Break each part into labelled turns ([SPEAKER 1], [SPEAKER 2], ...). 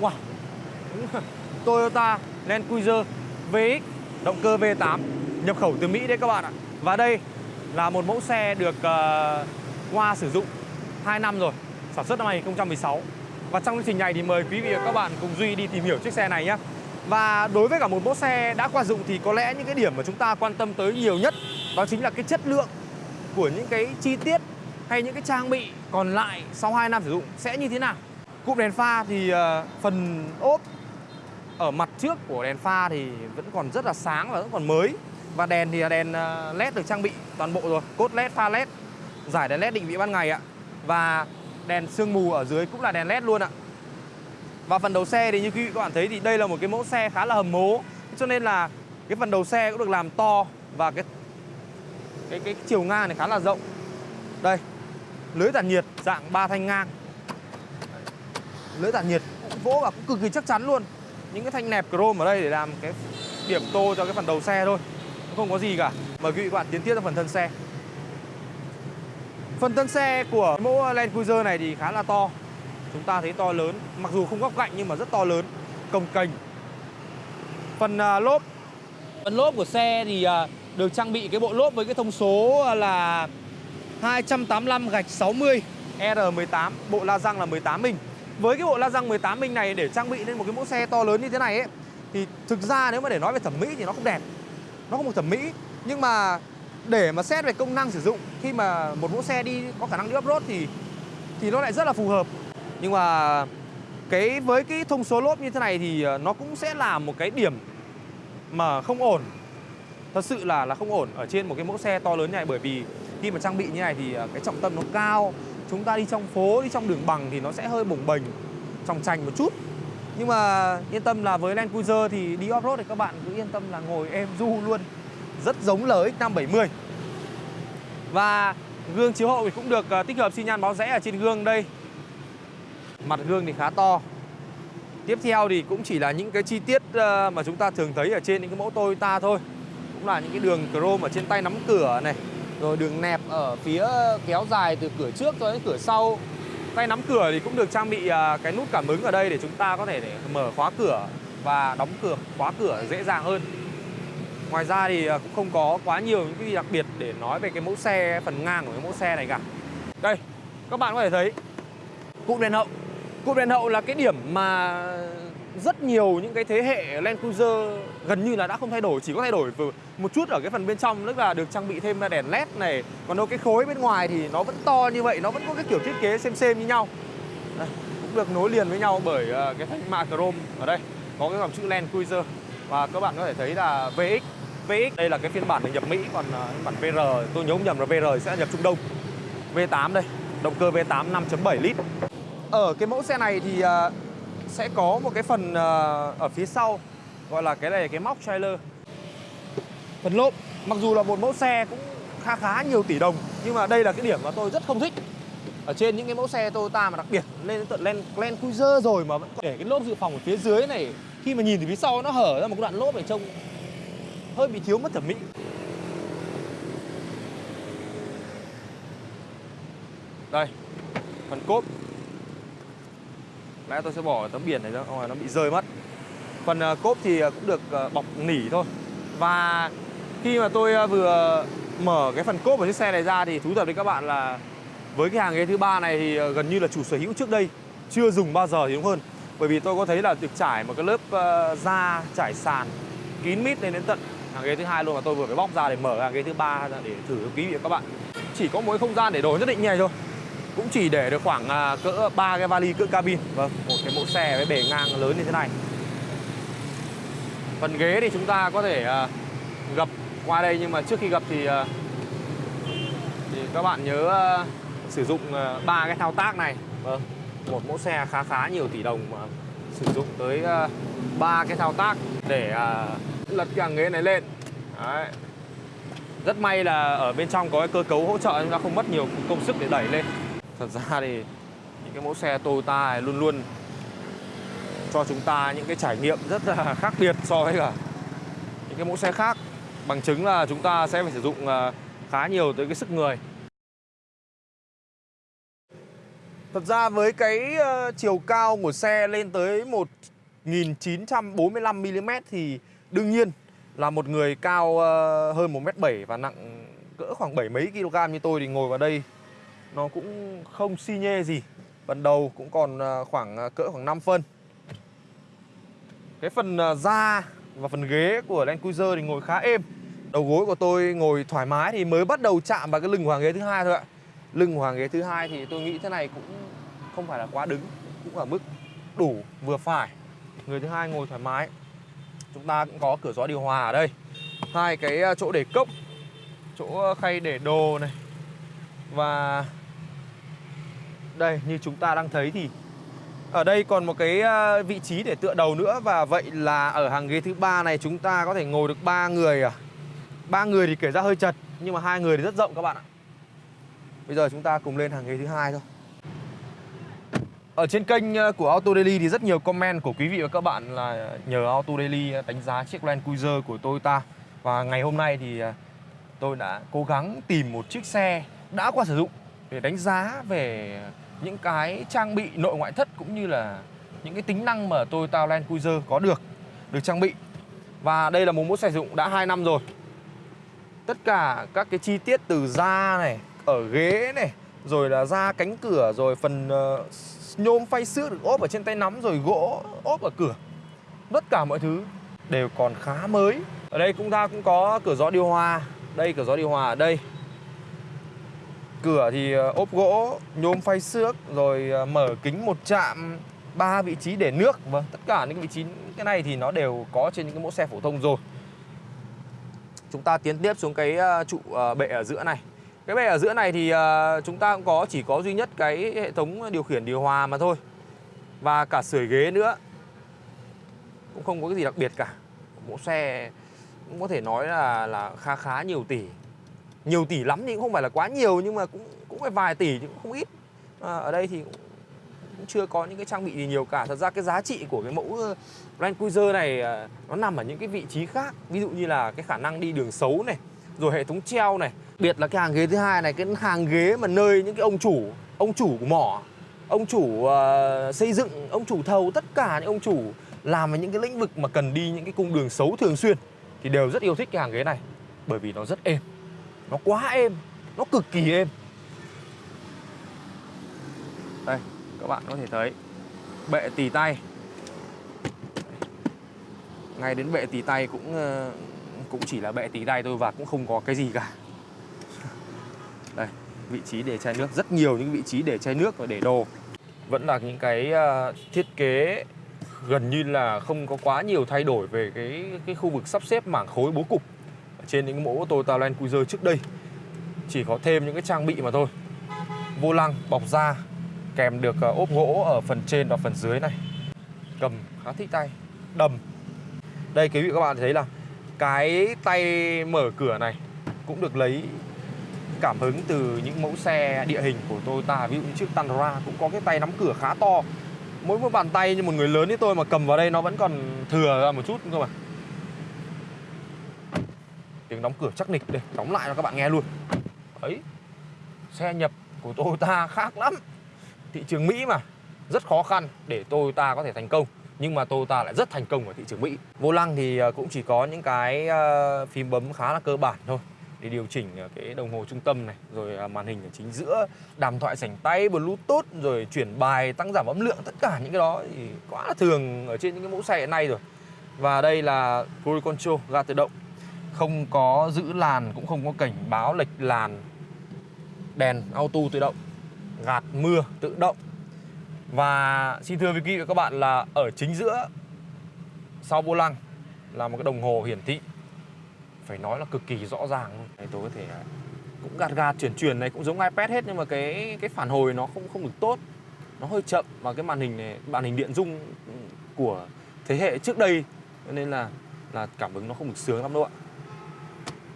[SPEAKER 1] Wow. Toyota Land Cruiser VX Động cơ V8 Nhập khẩu từ Mỹ đấy các bạn ạ. Và đây là một mẫu xe được ờ, uh, qua sử dụng 2 năm rồi Sản xuất năm 2016 Và trong chương trình này thì mời quý vị và các bạn cùng Duy đi tìm hiểu chiếc xe này nhé Và đối với cả một mẫu xe đã qua dụng thì có lẽ những cái điểm mà chúng ta quan tâm tới nhiều nhất Đó chính là cái chất lượng của những cái chi tiết hay những cái trang bị còn lại sau 2 năm sử dụng sẽ như thế nào? Cụm đèn pha thì uh, phần ốp ở mặt trước của đèn pha thì vẫn còn rất là sáng và vẫn còn mới. Và đèn thì là đèn ờ, led được trang bị toàn bộ rồi cốt led pha led giải đèn led định vị ban ngày ạ. Và đèn sương mù ở dưới cũng là đèn led luôn ạ. Và phần đầu xe thì như quý vị các bạn thấy thì đây là một cái mẫu xe khá là hầm mố cho nên là cái phần đầu xe cũng được làm to và cái cái cái chiều ngang này khá là rộng. Đây lưới tản nhiệt dạng ba thanh ngang lưới tản nhiệt vỗ vào cũng cực kỳ chắc chắn luôn. Những cái thanh nẹp chrome ở đây để làm cái điểm tô cho cái phần đầu xe thôi không có gì cả. Mời quý vị các bạn tiến tiếp sang phần thân xe. Phần thân xe của mẫu Land Cruiser này thì khá là to. Chúng ta thấy to lớn mặc dù không góc cạnh nhưng mà rất to lớn cồng kềnh phần uh, lốp. Phần lốp của xe thì uh, được trang bị cái bộ lốp với cái thông số là 285 gạch 60 R18 bộ la răng là 18 inch với cái bộ la răng 18 inch này để trang bị lên một cái mẫu xe to lớn như thế này ấy, thì thực ra nếu mà để nói về thẩm mỹ thì nó không đẹp. Nó không một thẩm mỹ, nhưng mà để mà xét về công năng sử dụng, khi mà một mẫu xe đi có khả năng đi off-road thì thì nó lại rất là phù hợp. Nhưng mà cái, với cái thông số lốp như thế này thì ờ, nó cũng sẽ là một cái điểm mà không ổn. Thật sự là là không ổn ở trên một cái mẫu xe to lớn như này bởi vì khi mà trang bị như này thì ờ, cái trọng tâm nó cao chúng ta đi trong phố, đi trong đường bằng thì nó sẽ hơi bồng bềnh, trong trành một chút. Nhưng mà yên tâm là với Land Cruiser thì đi off-road thì các bạn cứ yên tâm là ngồi êm du luôn. Rất giống LX570 và gương chiếu hậu thì cũng được ờ, tích hợp xi nhan báo rẽ ở trên gương đây. Mặt gương thì khá to. Tiếp theo thì cũng chỉ là những cái chi tiết ờ, mà chúng ta thường thấy ở trên những cái mẫu Toyota thôi. Cũng là những cái đường chrome ở trên tay nắm cửa này rồi đường nẹp ở phía kéo dài từ cửa trước cho đến cửa sau. Tay nắm cửa thì cũng được trang bị à, cái nút cảm ứng ở đây để chúng ta có thể để mở khóa cửa và đóng cửa khóa cửa dễ dàng hơn. Ngoài ra thì à, cũng không có quá nhiều những cái đặc biệt để nói về cái mẫu xe phần ngang của cái mẫu xe này cả. Đây các bạn có thể thấy. Cụm đèn hậu. Cụm đèn hậu là cái điểm mà rất nhiều những cái thế hệ Land Cruiser gần như là đã không thay đổi chỉ có thay đổi một chút ở cái phần bên trong tức là được trang bị thêm đèn led này. Còn đâu cái khối bên ngoài thì nó vẫn to như vậy nó vẫn có cái kiểu thiết kế xem xem như nhau. Đây, cũng được nối liền với nhau bởi ờ, cái thanh mạ chrome ở đây có cái dòng chữ Land Cruiser. Và các bạn có thể thấy là VX VX đây là cái phiên bản được nhập Mỹ còn ờ, phiên bản VR tôi nhớ không nhầm là VR sẽ nhập Trung Đông. V8 đây động cơ V8 5.7 lít. Ở cái mẫu xe này thì ờ, sẽ có một cái phần ờ, ở phía sau gọi là cái này cái móc trailer. Phần lốp mặc dù là một mẫu xe cũng khá khá nhiều tỷ đồng nhưng mà đây là cái điểm mà tôi rất không thích. Ở trên những cái mẫu xe Toyota mà đặc biệt lên tận Land, Land Cruiser rồi mà vẫn để cái lốp dự phòng ở phía dưới này khi mà nhìn từ phía sau nó hở ra một cái đoạn lốp này trông hơi bị thiếu mất thẩm mỹ. Đây phần cốp lẽ tôi sẽ bỏ tấm biển này ra ngoài nó bị rơi mất. Phần ờ, cốp thì ờ, cũng được ờ, bọc nỉ thôi. Và khi mà tôi vừa mở cái phần cốp của chiếc xe này ra thì thú thật với các bạn là với cái hàng ghế thứ ba này thì gần như là chủ sở hữu trước đây, chưa dùng bao giờ thì đúng hơn. Bởi vì tôi có thấy là được trải một cái lớp da trải sàn kín mít lên đến tận hàng ghế thứ hai luôn mà tôi vừa phải bóc ra để mở hàng ghế thứ ba ra để thử quý vị và các bạn. Chỉ có mỗi không gian để đồ nhất định như này thôi cũng chỉ để được khoảng à, cỡ ba cái vali cỡ cabin. Vâng một cái mẫu xe với bề ngang lớn như thế này. Phần ghế thì chúng ta có thể à, gập qua đây nhưng mà trước khi gập thì à, thì các bạn nhớ à, sử dụng à, ba cái thao tác này. Vâng một mẫu xe khá khá nhiều tỷ đồng mà sử dụng tới à, ba cái thao tác để lật cái hàng ghế này lên. Đấy. rất may là ở bên trong có cái cơ cấu hỗ trợ chúng ta không mất nhiều công sức để đẩy lên. Thật ra thì những cái mẫu xe Toyota này luôn luôn cho chúng ta những cái trải nghiệm rất là khác biệt so với cả những cái mẫu xe khác. Bằng chứng là chúng ta sẽ phải sử dụng à, khá nhiều tới cái sức người. Thật ra với cái ờ, chiều cao của xe lên tới 1945mm thì đương nhiên là một người cao ờ, hơn 1m7 và nặng cỡ khoảng 7 mấy kg như tôi thì ngồi vào đây nó cũng không xi nhê gì. Phần đầu cũng còn à, khoảng à, cỡ khoảng 5 phân. Cái phần à, da và phần ghế của Land Cruiser thì ngồi khá êm. Đầu gối của tôi ngồi thoải mái thì mới bắt đầu chạm vào cái lưng của hàng ghế thứ hai thôi ạ. Lưng của hàng ghế thứ hai thì tôi nghĩ thế này cũng không phải là quá đứng, cũng ở mức đủ vừa phải. Người thứ hai ngồi thoải mái. Chúng ta cũng có cửa gió điều hòa ở đây. Hai cái chỗ để cốc, chỗ khay để đồ này. Và đây, như chúng ta đang thấy thì ở đây còn một cái à, vị trí để tựa đầu nữa và vậy là ở hàng ghế thứ ba này chúng ta có thể ngồi được ba người à. ba người thì kể ra hơi chật, nhưng mà hai người thì rất rộng các bạn ạ. Bây giờ chúng ta cùng lên hàng ghế thứ hai thôi. Ở trên kênh à, của Auto Daily thì rất nhiều comment của quý vị và các bạn là nhờ Auto Daily à, đánh giá chiếc Land Cruiser của Toyota và ngày hôm nay thì tôi đã cố gắng tìm một chiếc xe đã qua sử dụng để đánh giá về những cái trang bị nội ngoại thất cũng như là những cái tính năng mà Toyota Land Cruiser có được được trang bị. Và đây là một mẫu sử dụng đã 2 năm rồi. Tất cả các cái chi tiết từ da này, ở ghế này, rồi là da cánh cửa, rồi phần uh, nhôm phay xước được ốp ở trên tay nắm rồi gỗ ốp ở cửa. Tất cả mọi thứ đều còn khá mới. Ở đây chúng ta cũng có cửa gió điều hòa. Đây cửa gió điều hòa ở đây Cửa thì ờ, ốp gỗ, nhôm phay xước Rồi ờ, mở kính một chạm ba vị trí để nước. Vâng, tất cả những vị trí cái này thì nó đều có trên những cái mẫu xe phổ thông rồi. Chúng ta tiến tiếp xuống cái ờ, trụ bệ ở giữa này. Cái bệ ở giữa này thì chúng ta cũng có chỉ có duy nhất cái hệ thống điều khiển điều hòa mà thôi. Và cả sưởi ghế nữa. Cũng không có cái gì đặc biệt cả. Mẫu xe cũng có thể nói là là khá khá nhiều tỷ nhiều tỷ lắm thì cũng không phải là quá nhiều nhưng mà cũng cũng phải vài tỷ chứ cũng không ít. À, ở đây thì cũng, cũng chưa có những cái trang bị gì nhiều cả. Thật ra cái giá trị của cái mẫu ờ, Land Cruiser này ờ, nó nằm ở những cái vị trí khác. Ví dụ như là cái khả năng đi đường xấu này rồi hệ thống treo này. Biệt là cái hàng ghế thứ hai này cái hàng ghế mà nơi những cái ông chủ ông chủ của mỏ ông chủ uh, xây dựng ông chủ thầu tất cả những ông chủ làm về những cái lĩnh vực mà cần đi những cái cung đường xấu thường xuyên thì đều rất yêu thích cái hàng ghế này bởi vì nó rất êm nó quá êm, nó cực kỳ êm. Đây, các bạn có thể thấy, bệ tì tay. Ngay đến bệ tì tay cũng ờ, cũng chỉ là bệ tì tay thôi và cũng không có cái gì cả. Đây, vị trí để chai nước, rất nhiều những vị trí để chai nước và để đồ. Vẫn là những cái ờ, thiết kế gần như là không có quá nhiều thay đổi về cái cái khu vực sắp xếp mảng khối bố cục trên những mẫu Toyota Land Cruiser trước đây. Chỉ có thêm những cái trang bị mà thôi. Vô lăng, bọc da, kèm được ờ, ốp gỗ ở phần trên và phần dưới này. Cầm khá thích tay, đầm. Đây, quý vị các bạn thấy là cái tay mở cửa này cũng được lấy cảm hứng từ những mẫu xe địa hình của Toyota. Ví dụ như chiếc Tundra cũng có cái tay nắm cửa khá to. Mỗi một bàn tay như một người lớn như tôi mà cầm vào đây nó vẫn còn thừa ra một chút cơ mà tiếng đóng cửa chắc nịch đây, đóng lại cho các bạn nghe luôn. Ấy, xe nhập của Toyota khác lắm. Thị trường Mỹ mà, rất khó khăn để Toyota có thể thành công. Nhưng mà Toyota lại rất thành công ở thị trường Mỹ. Vô lăng thì ờ, cũng chỉ có những cái ờ, phím bấm khá là cơ bản thôi. Để điều chỉnh ờ, cái đồng hồ trung tâm này, rồi màn hình ở chính giữa, đàm thoại sảnh tay, bluetooth, rồi chuyển bài, tăng giảm âm lượng, tất cả những cái đó thì quá là thường ở trên những cái mẫu xe hiện nay rồi. Và đây là cruise control ga tự động không có giữ làn cũng không có cảnh báo lệch làn. Đèn auto tự động gạt mưa tự động. Và xin thưa với quý vị và các bạn là ở chính giữa sau vô lăng là một cái đồng hồ hiển thị. Phải nói là cực kỳ rõ ràng. Luôn. Đấy, tôi có thể cũng gạt gạt chuyển chuyển này cũng giống iPad hết nhưng mà cái cái phản hồi nó không không được tốt. Nó hơi chậm và cái màn hình này màn hình điện dung của thế hệ trước đây nên là là cảm ứng nó không được sướng lắm đâu ạ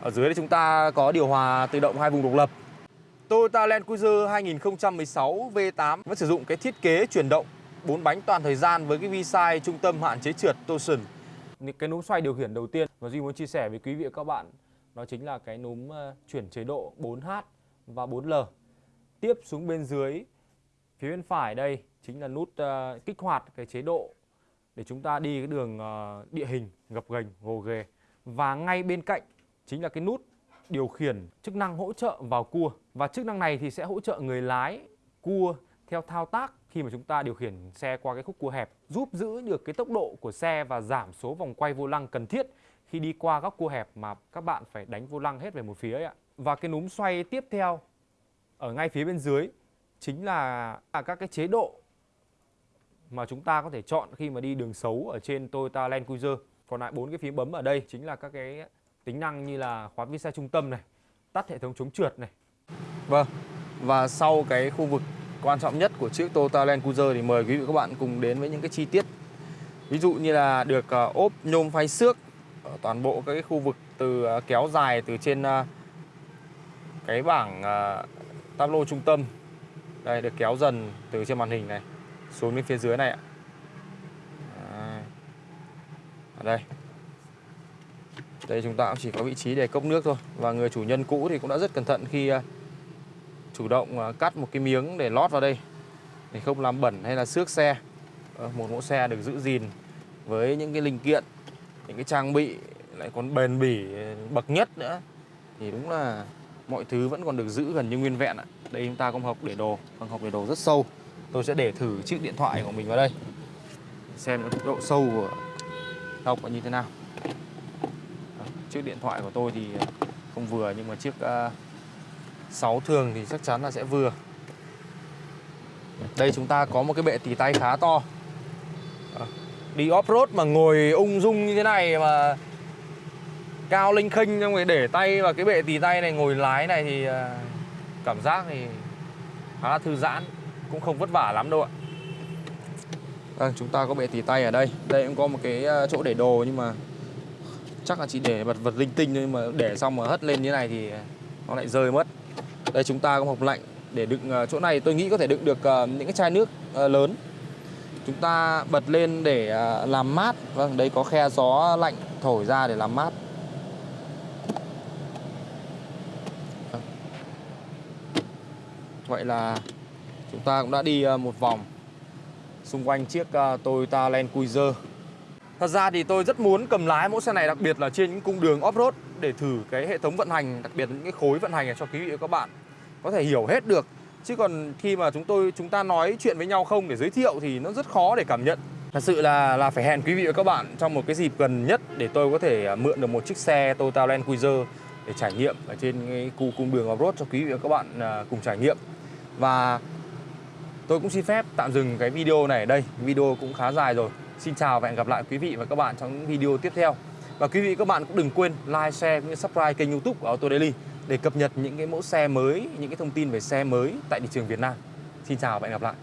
[SPEAKER 1] ở dưới đây chúng ta có điều hòa tự động hai vùng độc lập Toyota Land Cruiser 2016 V8 vẫn sử dụng cái thiết kế chuyển động bốn bánh toàn thời gian với cái vi sai trung tâm hạn chế trượt torsion. Cái núm xoay điều khiển đầu tiên mà Duy muốn chia sẻ với quý vị và các bạn đó chính là cái núm ờ, chuyển chế độ 4H và 4L. Tiếp xuống bên dưới Phía bên phải đây chính là nút uh, kích hoạt cái chế độ để chúng ta đi cái đường uh, địa hình gập ghềnh gồ ghề và ngay bên cạnh chính là cái nút điều khiển chức năng hỗ trợ vào cua và chức năng này thì sẽ hỗ trợ người lái cua theo thao tác khi mà chúng ta điều khiển xe qua cái khúc cua hẹp, giúp giữ được cái tốc độ của xe và giảm số vòng quay vô lăng cần thiết khi đi qua góc cua hẹp mà các bạn phải đánh vô lăng hết về một phía ấy ạ. Và cái núm xoay tiếp theo ở ngay phía bên dưới chính là à, các cái chế độ mà chúng ta có thể chọn khi mà đi đường xấu ở trên Toyota Land Cruiser. Còn lại bốn cái phím bấm ở đây chính là các cái tính năng như là khóa vi xe trung tâm này, tắt hệ thống chống trượt này. Vâng. Và sau cái khu vực quan trọng nhất của chiếc Toyota Land Cruiser thì mời quý vị các bạn cùng đến với những cái chi tiết. Ví dụ như là được ờ, ốp nhôm phay xước ở toàn bộ các cái khu vực từ ờ, kéo dài từ trên ờ, cái bảng táp lô trung tâm. Đây được kéo dần từ trên màn hình này xuống đến phía dưới này ạ. Ở đây. Đây, chúng ta cũng chỉ có vị trí để cốc nước thôi. Và người chủ nhân cũ thì cũng đã rất cẩn thận khi à, chủ động à, cắt một cái miếng để lót vào đây. Để không làm bẩn hay là xước xe. Ờ, một mẫu xe được giữ gìn với những cái linh kiện, những cái trang bị, lại còn bền bỉ ừ, bậc nhất nữa. Thì đúng là mọi thứ vẫn còn được giữ gần như nguyên vẹn ạ. Đây, chúng ta có một hộp để đồ vâng, một hộp để đồ rất sâu. Tôi sẽ để thử chiếc điện thoại của mình vào đây. Xem độ sâu của hộp là như thế nào chiếc điện thoại của tôi thì không vừa nhưng mà chiếc ờ, uh, 6 thường thì chắc chắn là sẽ vừa. Đây chúng ta có một cái bệ tỉ tay khá to. Ờ, đi off-road mà ngồi ung dung như thế này mà Cao linh khinh xong rồi để tay vào cái bệ tỉ tay này ngồi lái này thì ờ, Cảm giác thì khá là thư giãn Cũng không vất vả lắm đâu ạ. Vâng, chúng ta có bệ tỉ tay ở đây. Đây cũng có một cái chỗ để đồ nhưng mà Chắc là chỉ để vật vật linh tinh thôi Nhưng mà để xong mà hất lên như này thì nó lại rơi mất đây chúng ta có hộp lạnh để đựng ờ, chỗ này tôi nghĩ có thể đựng được ờ, những cái chai nước ờ, lớn. Chúng ta bật lên để làm mát. Vâng, đây có khe gió lạnh thổi ra để làm mát. Vâng. Vậy là chúng ta cũng đã đi một vòng xung quanh chiếc Toyota Land Cruiser. Thật ra thì tôi rất muốn cầm lái mẫu xe này đặc biệt là trên những cung đường off-road để thử cái hệ thống vận hành, đặc biệt là những cái khối vận hành này cho quý vị và các bạn có thể hiểu hết được. Chứ còn khi mà chúng tôi chúng ta nói chuyện với nhau không để giới thiệu thì nó rất khó để cảm nhận. Thật sự là là phải hẹn quý vị và các bạn trong một cái dịp gần nhất để tôi có thể à, mượn được một chiếc xe Toyota Land Cruiser để trải nghiệm ở trên cái khu cung đường off-road cho quý vị và các bạn à, cùng trải nghiệm. Và tôi cũng xin phép tạm dừng cái video này ở đây. Video cũng khá dài rồi. Xin chào và hẹn gặp lại quý vị và các bạn trong những video tiếp theo. Và quý vị các bạn cũng đừng quên like, share cũng như subscribe kênh youtube của Auto Daily để cập nhật những cái mẫu xe mới, những cái thông tin về xe mới tại thị trường Việt Nam. Xin chào và hẹn gặp lại.